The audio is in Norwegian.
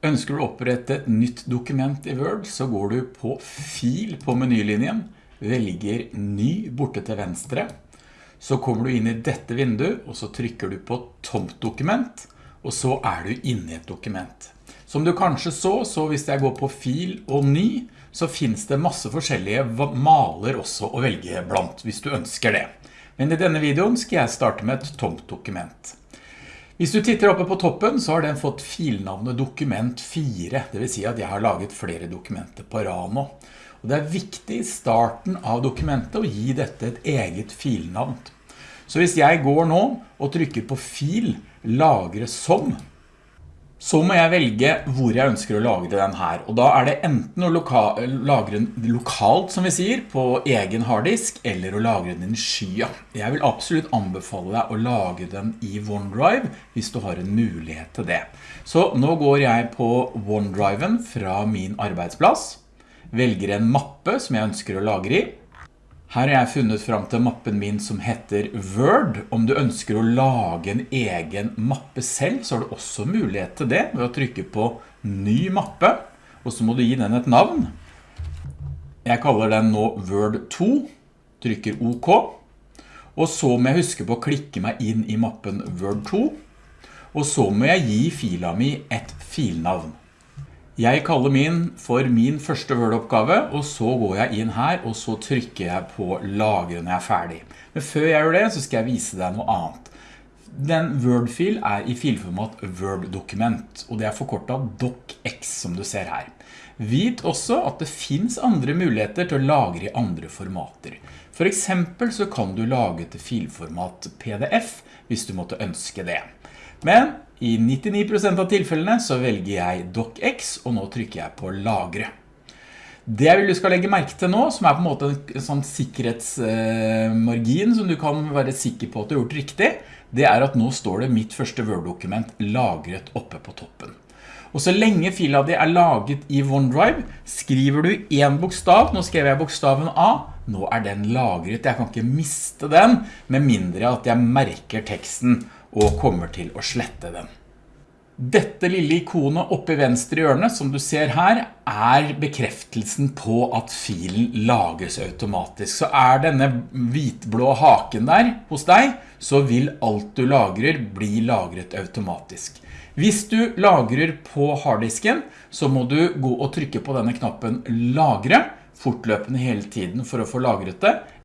Ønsker du å opprette et nytt dokument i Word, så går du på Fil på menylinjen, velger Ny borte til venstre. Så kommer du inn i dette vinduet, og så trykker du på Tomt dokument, og så er du inne i et dokument. Som du kanskje så, så hvis jeg går på Fil og Ny, så finnes det masse forskjellige maler også å velge blant, hvis du ønsker det. Men i denne videoen skal jeg starte med et tomt dokument. Hvis du titter oppe på toppen, så har den fått filnavnet dokument 4. Det vil si at jeg har laget flere dokumenter på Rano. Og det er viktig i starten av dokumentet å gi dette et eget filnavn. Så hvis jeg går nå og trykker på fil, lagre som, så må jeg velge hvor jeg ønsker å lagre den her. Og da er det enten å loka lagre den lokalt, som vi sier, på egen harddisk, eller å lagre den i skya. Jeg vil absolutt anbefale deg å lagre den i OneDrive, hvis du har en mulighet til det. Så nå går jeg på OneDriven fra min arbeidsplass, velger en mappe som jeg ønsker å lagre i, her har jeg funnet fram til mappen min som heter Word. Om du ønsker å lage en egen mappe selv, så har du også mulighet til det ved å trykke på ny mappe, og så må du gi den et navn. Jeg kaller den nå Word 2, trykker OK, og så må jeg huske på å klikke meg inn i mappen Word 2, og så må jeg gi fila mi et filnavn. Jeg kaller min for min første Word-oppgave, og så går jeg inn her, og så trykker jeg på lagre når jeg er ferdig. Men før jeg gjør det, så skal jeg vise deg noe annet. Den Word-fil er i filformat Word-dokument, og det er forkortet DocX som du ser her. Vit også at det finns andre muligheter til å lagre i andre formater. For eksempel så kan du lage til filformat PDF hvis du måtte ønske det. Men i 99% av tilfellene så velger jeg DocX, og nå trykker jeg på lagre. Det jeg vil du skal legge merke til nå, som er på en måte en sånn sikkerhetsmargin som du kan være sikker på at du har gjort riktig, det er at nå står det mitt første Word-dokument lagret oppe på toppen. Og så lenge fila di er laget i OneDrive, skriver du en bokstav, nå skrev jeg bokstaven A, nå er den lagret, jeg kan ikke miste den, med mindre at jeg merker teksten og kommer til å slette den. Dette lille ikonet oppe i venstre hjørne, som du ser her, er bekreftelsen på at filen lages automatisk. Så er denne hvitblå haken der hos deg, så vil alt du lagrer bli lagret automatisk. Hvis du lagrer på harddisken, så må du gå og trykke på denne knappen lagre, fortløpende hele tiden for å få lagret det,